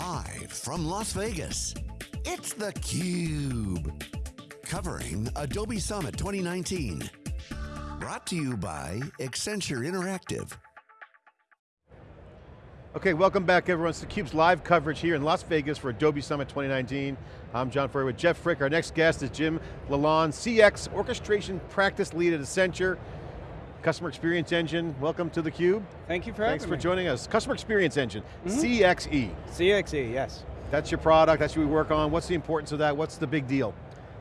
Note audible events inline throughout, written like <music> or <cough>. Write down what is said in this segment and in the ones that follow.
Live from Las Vegas, it's theCUBE. Covering Adobe Summit 2019. Brought to you by Accenture Interactive. Okay, welcome back everyone. It's theCUBE's live coverage here in Las Vegas for Adobe Summit 2019. I'm John Furrier with Jeff Frick. Our next guest is Jim Lalonde, CX Orchestration Practice Lead at Accenture. Customer Experience Engine, welcome to theCUBE. Thank you for Thanks for me. joining us. Customer Experience Engine, Mhm. CXE. CXE, yes. That's your product, that's what we work on. What's the importance of that? What's the big deal?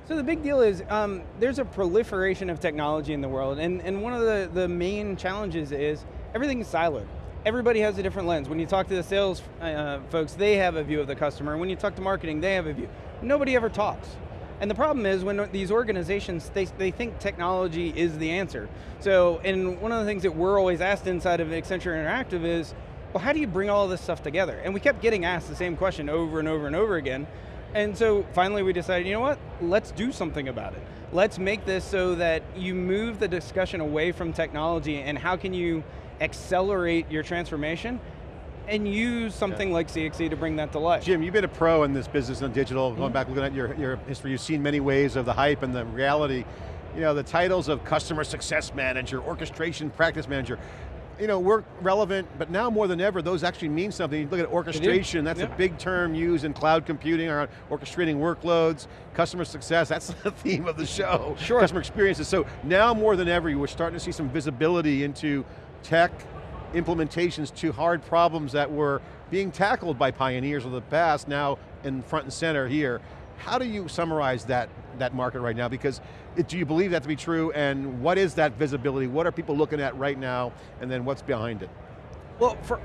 So the big deal is um, there's a proliferation of technology in the world, and, and one of the, the main challenges is everything's siloed. Everybody has a different lens. When you talk to the sales uh, folks, they have a view of the customer. When you talk to marketing, they have a view. Nobody ever talks. And the problem is when these organizations, they, they think technology is the answer. So, and one of the things that we're always asked inside of Accenture Interactive is, well, how do you bring all this stuff together? And we kept getting asked the same question over and over and over again. And so finally we decided, you know what, let's do something about it. Let's make this so that you move the discussion away from technology and how can you accelerate your transformation and use something like CXE to bring that to life. Jim, you've been a pro in this business and digital, going mm-hmm. back looking at your, your history, you've seen many waves of the hype and the reality. You know, the titles of customer success manager, orchestration practice manager, you know, we're relevant, but now more than ever, those actually mean something. You look at orchestration, that's yeah. a big term used in cloud computing around orchestrating workloads, customer success, that's <laughs> the theme of the show. Sure. Customer experiences. So now more than ever, we're starting to see some visibility into tech, implementations to hard problems that were being tackled by pioneers of the past, now in front and center here. How do you summarize that, that market right now? Because it, do you believe that to be true, and what is that visibility? What are people looking at right now, and then what's behind it? Well, for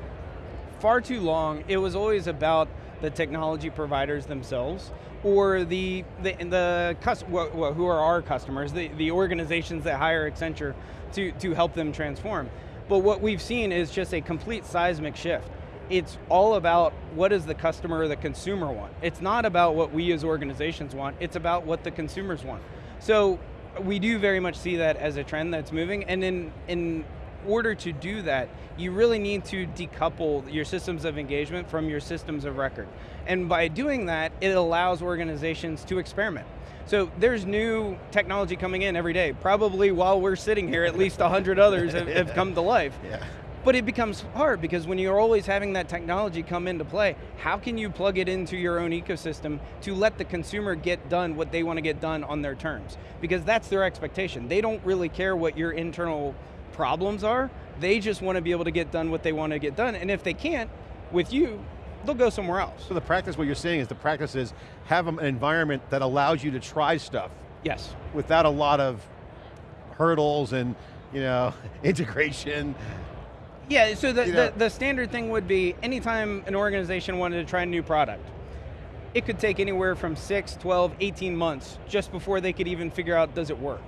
far too long, it was always about the technology providers themselves, or the, the, the who are our customers, the, the organizations that hire Accenture to, to help them transform. But what we've seen is just a complete seismic shift. It's all about what does the customer or the consumer want. It's not about what we as organizations want, it's about what the consumers want. So we do very much see that as a trend that's moving, and in, in order to do that, you really need to decouple your systems of engagement from your systems of record. And by doing that, it allows organizations to experiment. So there's new technology coming in every day. Probably while we're sitting here, at least 100 others have, have come to life. <laughs> Yeah. But it becomes hard because when you're always having that technology come into play, how can you plug it into your own ecosystem to let the consumer get done what they want to get done on their terms? Because that's their expectation. They don't really care what your internal problems are, they just want to be able to get done what they want to get done, and if they can't, with you, they'll go somewhere else. So the practice, what you're saying is the practice is have an environment that allows you to try stuff Yes. without a lot of hurdles and you know, <laughs> integration. Yeah, so the, You know- the, the standard thing would be anytime an organization wanted to try a new product, it could take anywhere from 6, 12, 18 months just before they could even figure out does it work.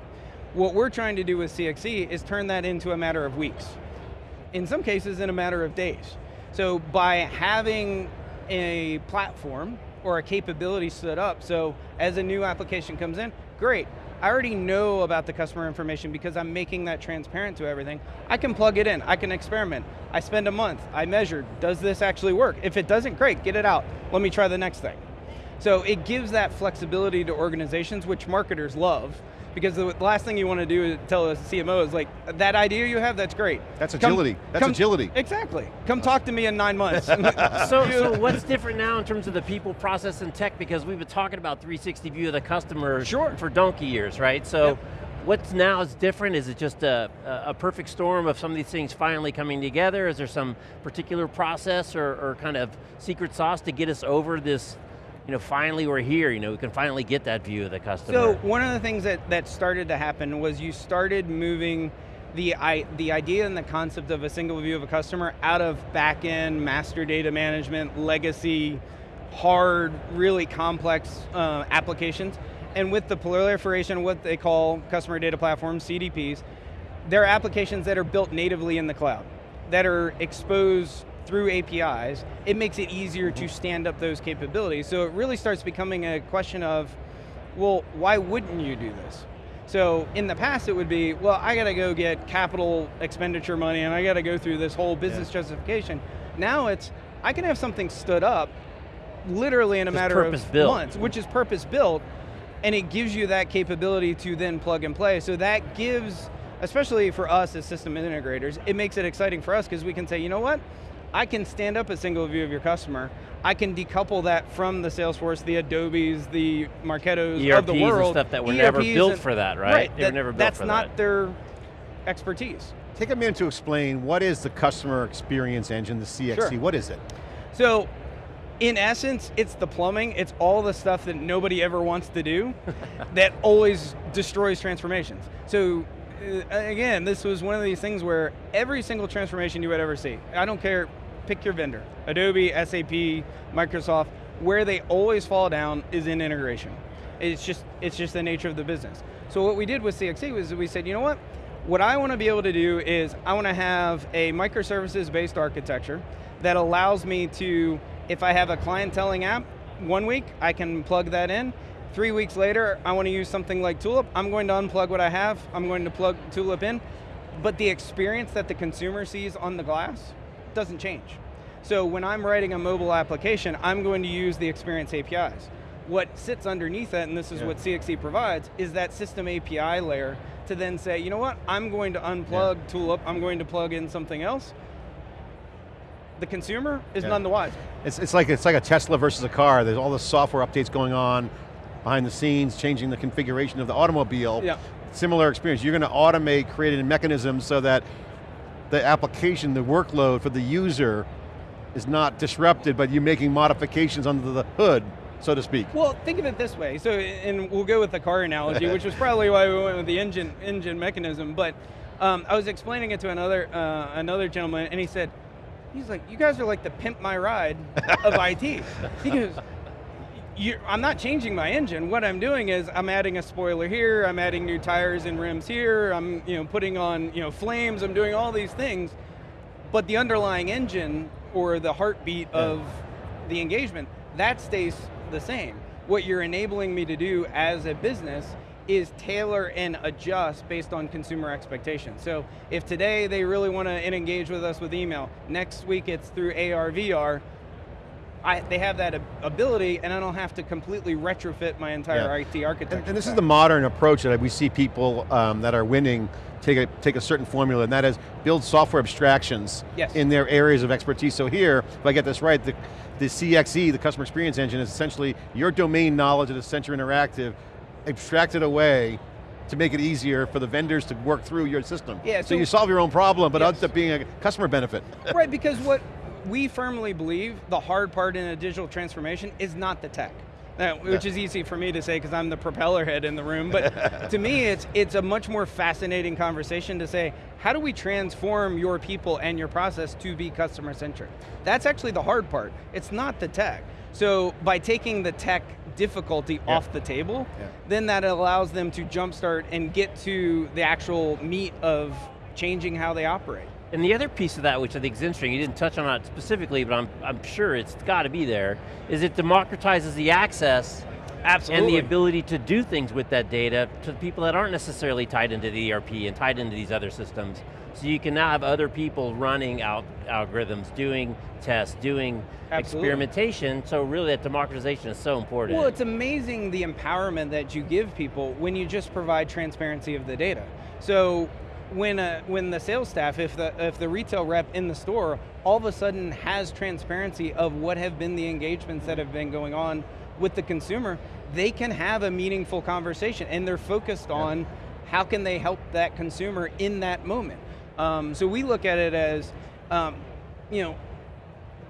What we're trying to do with CXE is turn that into a matter of weeks. In some cases, in a matter of days. So by having a platform or a capability set up, so as a new application comes in, great. I already know about the customer information because I'm making that transparent to everything. I can plug it in, I can experiment. I spend a month, I measure, does this actually work? If it doesn't, great, get it out. Let me try the next thing. So it gives that flexibility to organizations, which marketers love, because the last thing you want to do is tell a CMO is like, that idea you have, that's great. That's Come- agility. That's agility. Exactly. Come talk to me in nine months. <laughs> So, so what's different now in terms of the people, process, and tech? Because we've been talking about 360 view of the customer Sure. for donkey years, right? So, Yep. what's now is different? Is it just a, a a perfect storm of some of these things finally coming together? Is there some particular process or, or kind of secret sauce to get us over this, you know, finally we're here, you know, we can finally get that view of the customer? So one of the things that, that started to happen was you started moving the, I, the idea and the concept of a single view of a customer out of back-end master data management, legacy, hard, really complex uh, applications. And with the proliferation of what they call customer data platforms, CDPs, they're applications that are built natively in the cloud, that are exposed through APIs. It makes it easier to mm-hmm. stand up those capabilities. So it really starts becoming a question of, well, why wouldn't you do this? So in the past it would be, well, I got to go get capital expenditure money and I got to go through this whole business justification. Now it's, I can have something stood up literally in a Just matter of purpose-built. months, which is purpose built, and it gives you that capability to then plug and play. So that gives, especially for us as system integrators, it makes it exciting for us because we can say, you know what? I can stand up a single view of your customer. I can decouple that from the Salesforce, the Adobes, the Marketos of the world. And stuff that were never built and- for that, right? They were never built that's for not that. their expertise. Take a minute to explain what is the customer experience engine, the CXE, Sure. what is it? So, in essence, it's the plumbing. It's all the stuff that nobody ever wants to do <laughs> that always destroys transformations. So, uh, again, this was one of these things where every single transformation you would ever see, I don't care, pick your vendor, Adobe, SAP, Microsoft, where they always fall down is in integration. It's just, it's just the nature of the business. So what we did with CXE was we said, you know what? What I want to be able to do is I want to have a microservices based architecture that allows me to, if I have a clienteling app, one week I can plug that in. Three weeks later, I want to use something like Tulip. I'm going to unplug what I have. I'm going to plug Tulip in. But the experience that the consumer sees on the glass doesn't change. So when I'm writing a mobile application, I'm going to use the experience APIs. What sits underneath that, and this is Yeah. what CXE provides, is that system API layer to then say, you know what, I'm going to unplug Tulip, I'm going to plug in something else. The consumer is Yeah. none the wiser. It's, it's, like, it's like a Tesla versus a car. There's all the software updates going on behind the scenes, changing the configuration of the automobile. Yeah. Similar experience. You're going to automate, create a mechanism so that the application, the workload for the user is not disrupted, but you're making modifications under the hood, so to speak. Well, think of it this way. So, and we'll go with the car analogy, which was probably why we went with the engine engine mechanism. But um, I was explaining it to another uh, another gentleman, and he said, he's like, "You guys are like the pimp my ride of IT." He goes. You're, I'm not changing my engine. What I'm doing is I'm adding a spoiler here. I'm adding new tires and rims here. I'm you know putting on you know flames. I'm doing all these things, but the underlying engine or the heartbeat of the engagement that stays the same. What you're enabling me to do as a business is tailor and adjust based on consumer expectations. So if today they really want to engage with us with email, next week it's through AR, VR, I, they have that ability and I don't have to completely retrofit my entire Yeah. IT architecture. And, and this is the modern approach that we see people um, that are winning take a, take a certain formula, and that is build software abstractions Yes. in their areas of expertise. So here, if I get this right, the, the CXE, the Customer Experience Engine, is essentially your domain knowledge at Accenture Interactive abstracted away to make it easier for the vendors to work through your system. Yeah, so, so- you solve your own problem, but Yes. ends up being a customer benefit. right, because what we firmly believe, the hard part in a digital transformation is not the tech. Which Yeah. is easy for me to say because I'm the propeller head in the room, but <laughs> to me it's, it's a much more fascinating conversation to say, how do we transform your people and your process to be customer centric? That's actually the hard part. It's not the tech. So by taking the tech difficulty Yeah. off the table, Yeah. then that allows them to jumpstart and get to the actual meat of changing how they operate. And the other piece of that, which I think is interesting, you didn't touch on it specifically, but I'm, I'm sure it's got to be there, is it democratizes the access Absolutely. and the ability to do things with that data to people that aren't necessarily tied into the ERP and tied into these other systems. So you can now have other people running out algorithms, doing tests, doing Absolutely. experimentation, so really that democratization is so important. Well, it's amazing the empowerment that you give people when you just provide transparency of the data. So when, uh, when the sales staff, if the, if the retail rep in the store all of a sudden has transparency of what have been the engagements that have been going on with the consumer, they can have a meaningful conversation and they're focused on how can they help that consumer in that moment. Um, so we look at it as, um, you know,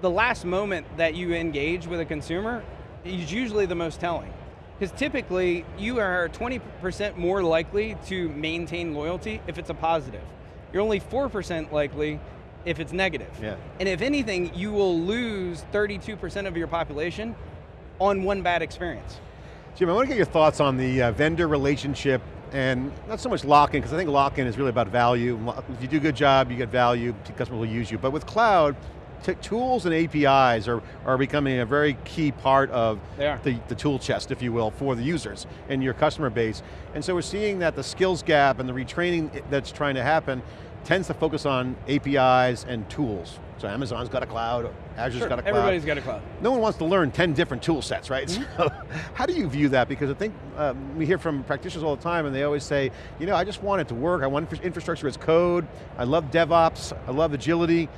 the last moment that you engage with a consumer is usually the most telling. Because typically, you are 20% more likely to maintain loyalty if it's a positive. You're only 4% likely if it's negative. Yeah. And if anything, you will lose 32% of your population on one bad experience. Jim, I want to get your thoughts on the uh, vendor relationship and not so much lock-in, because I think lock-in is really about value. If you do a good job, you get value, customers will use you. But with cloud, tools and APIs are, are becoming a very key part of the, the tool chest, if you will, for the users and your customer base. And so we're seeing that the skills gap and the retraining that's trying to happen tends to focus on APIs and tools. So Amazon's got a cloud, Azure's Sure, got a cloud. everybody's got a cloud. No one wants to learn 10 different tool sets, right? Mm-hmm. So <laughs> how do you view that? Because I think um, we hear from practitioners all the time and they always say, you know, I just want it to work, I want infrastructure as code, I love DevOps, I love agility,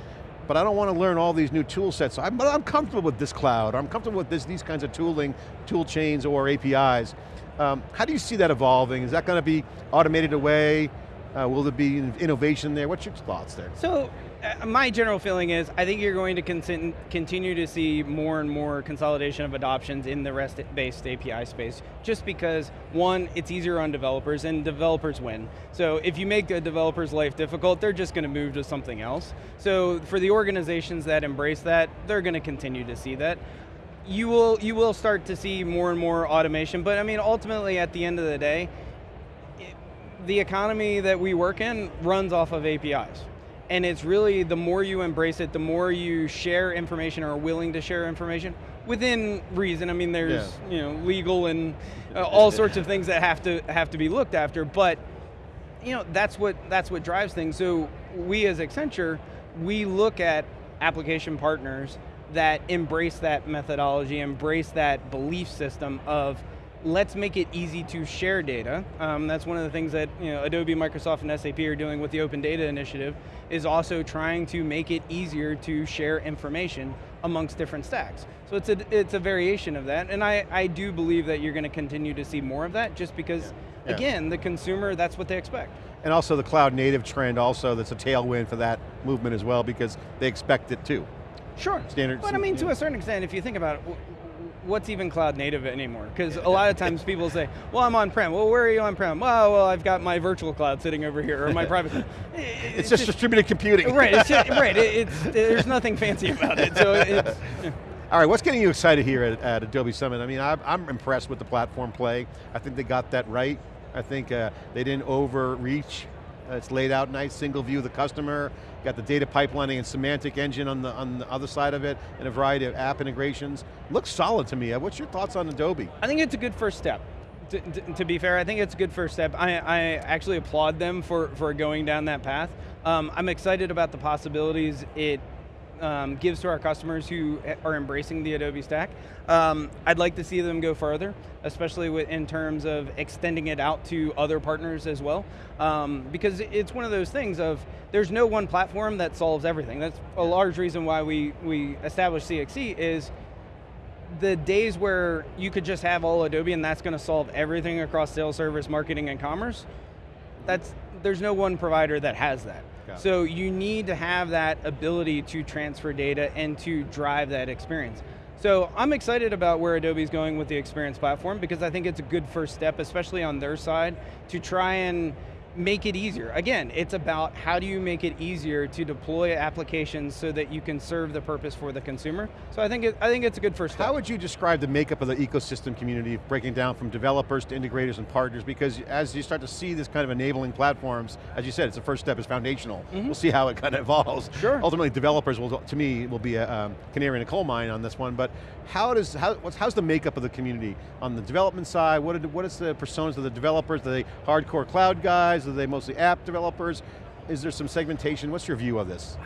but I don't want to learn all these new tool sets. I'm, but I'm comfortable with this cloud, I'm comfortable with this, these kinds of tooling, tool chains or APIs. Um, how do you see that evolving? Is that going to be automated away? Uh, will there be innovation there? What's your thoughts there? So, Uh, my general feeling is, I think you're going to continue to see more and more consolidation of adoptions in the REST-based API space, just because, one, it's easier on developers, and developers win. So if you make a developer's life difficult, they're just going to move to something else. So for the organizations that embrace that, they're going to continue to see that. You will, you will start to see more and more automation, but I mean, ultimately, at the end of the day, the economy that we work in runs off of APIs. And it's really the more you embrace it, the more you share information or are willing to share information within reason. I mean, there's Yeah. you know legal and uh, all sorts of things that have to have to be looked after, but you know that's what that's what drives things. So we as Accenture, we look at application partners that embrace that methodology, embrace that belief system of let's make it easy to share data. Um, that's one of the things that you know, Adobe, Microsoft, and SAP are doing with the Open Data Initiative, is also trying to make it easier to share information amongst different stacks. So it's a, it's a variation of that, and I, I do believe that you're going to continue to see more of that, just because, Yeah. again, the consumer, that's what they expect. And also the cloud native trend also, that's a tailwind for that movement as well because they expect it too. Sure. Standards But I mean, to a certain extent, if you think about it, what's even cloud native anymore? Because a lot of times people say, well, I'm on-prem. Well, where are you on-prem? Well, well, I've got my virtual cloud sitting over here, or my private <laughs> cloud. It's, just, distributed computing. right, it's just, right, <laughs> it, it's, there's nothing fancy about it. So it's, All right, what's getting you excited here at, at Adobe Summit? I mean, I'm, I'm impressed with the platform play. I think they got that right. I think uh, they didn't overreach. Uh, it's laid out nice, single view of the customer, got the data pipelining and semantic engine on the, on the other side of it, and a variety of app integrations. Looks solid to me. Uh, What's your thoughts on Adobe? I think it's a good first step. To, to, be fair, I think it's a good first step. I, I actually applaud them for, for going down that path. Um, I'm excited about the possibilities it um, gives to our customers who are embracing the Adobe stack. Um, I'd like to see them go further, especially with, in terms of extending it out to other partners as well. Um, because it's one of those things of, there's no one platform that solves everything. That's a large reason why we, we established CXE is the days where you could just have all Adobe and that's going to solve everything across sales, service, marketing, and commerce, that's, there's no one provider that has that. So you need to have that ability to transfer data and to drive that experience. So I'm excited about where Adobe's going with the experience platform because I think it's a good first step, especially on their side, to try and make it easier. Again, it's about how do you make it easier to deploy applications so that you can serve the purpose for the consumer. So I think, it, I think it's a good first step. How would you describe the makeup of the ecosystem community, breaking down from developers to integrators and partners? Because as you start to see this kind of enabling platforms, as you said, it's the first step is foundational. We'll see how it kind of <laughs> evolves. Sure. Ultimately, developers will, to me, will be a um, canary in a coal mine on this one, but how does, how, what's, how's the makeup of the community? On the development side, what, are, what is the personas of the developers? Are they hardcore cloud guys? Are they mostly app developers? Is there some segmentation? What's your view of this?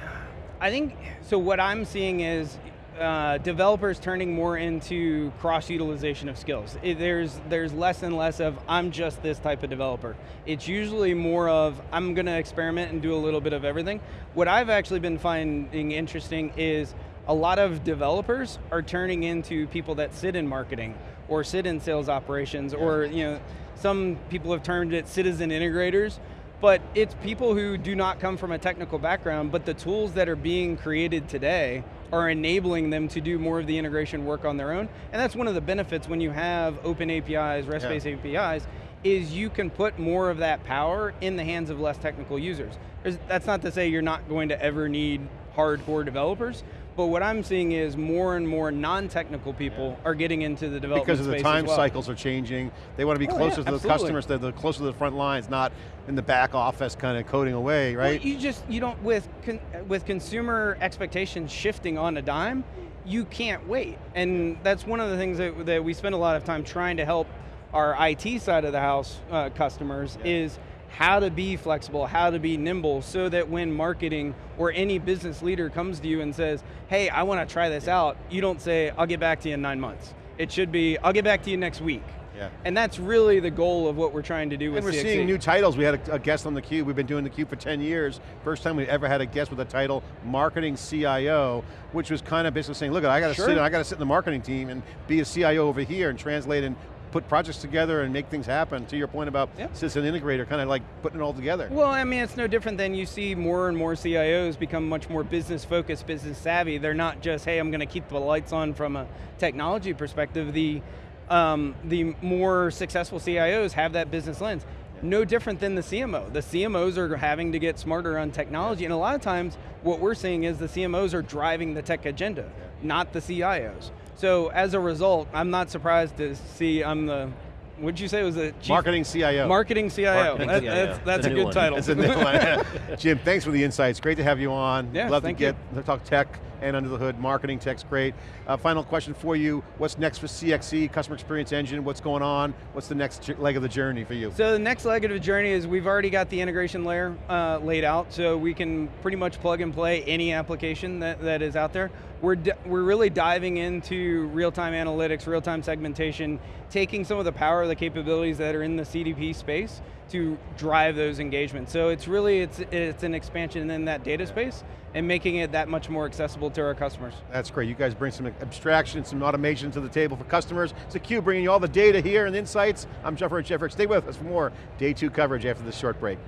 I think, so what I'm seeing is uh, developers turning more into cross-utilization of skills. It- there's, there's less and less of, I'm just this type of developer. It's usually more of, I'm going to experiment and do a little bit of everything. What I've actually been finding interesting is a lot of developers are turning into people that sit in marketing or sit in sales operations or you know, some people have termed it citizen integrators, but it's people who do not come from a technical background, but the tools that are being created today are enabling them to do more of the integration work on their own. And that's one of the benefits when you have open APIs, REST-based APIs, is you can put more of that power in the hands of less technical users. There's, that's not to say you're not going to ever need hardcore developers, but what I'm seeing is more and more non-technical people are getting into the development Because of the time well. cycles are changing. They want to be Oh, closer yeah, to the absolutely. customers, they're the closer to the front lines, not in the back office kind of coding away, Well, right? you just, you don't, with, con, with consumer expectations shifting on a dime, you can't wait. And that's one of the things that, that we spend a lot of time trying to help our IT side of the house uh, customers is how to be flexible, how to be nimble, so that when marketing or any business leader comes to you and says, hey, I want to try this out, you don't say, I'll get back to you in nine months. It should be, I'll get back to you next week. Yeah. And that's really the goal of what we're trying to do with And we're CXE. seeing new titles. We had a, a guest on theCUBE. We've been doing theCUBE for 10 years. First time we ever had a guest with a title Marketing CIO, which was kind of basically saying, look, I got to Sure. sit, I got to sit in the marketing team and be a CIO over here and translate and put projects together and make things happen. To your point about Yeah. system integrator, kind of like putting it all together. Well, I mean, it's no different than you see more and more CIOs become much more business focused, business savvy. They're not just, hey, I'm going to keep the lights on from a technology perspective. The, um, the more successful CIOs have that business lens. No different than the CMO. The CMOs are having to get smarter on technology, and a lot of times what we're seeing is the CMOs are driving the tech agenda, not the CIOs. So as a result, I'm not surprised to see I'm the, what'd you say it was the chief Marketing CIO. Marketing CIO. Marketing That- CIO. That's, that's a, a good one. title. That's a new one. <laughs> Jim, thanks for the insights. Great to have you on. Yeah, Love thank to get to talk tech and under the hood. Marketing tech's great. Uh, final question for you. What's next for CXE, Customer Experience Engine? What's going on? What's the next leg of the journey for you? So the next leg of the journey is we've already got the integration layer uh, laid out, so we can pretty much plug and play any application that, that is out there. We're, we're really diving into real-time analytics, real-time segmentation, taking some of the power of the capabilities that are in the CDP space to drive those engagements. So it's really, it's, it's an expansion in that data space and making it that much more accessible to our customers. That's great. You guys bring some abstraction, some automation to the table for customers. It's theCUBE bringing you all the data here and insights. I'm Jeff Jeffrey. Stay with us for more day two coverage after this short break.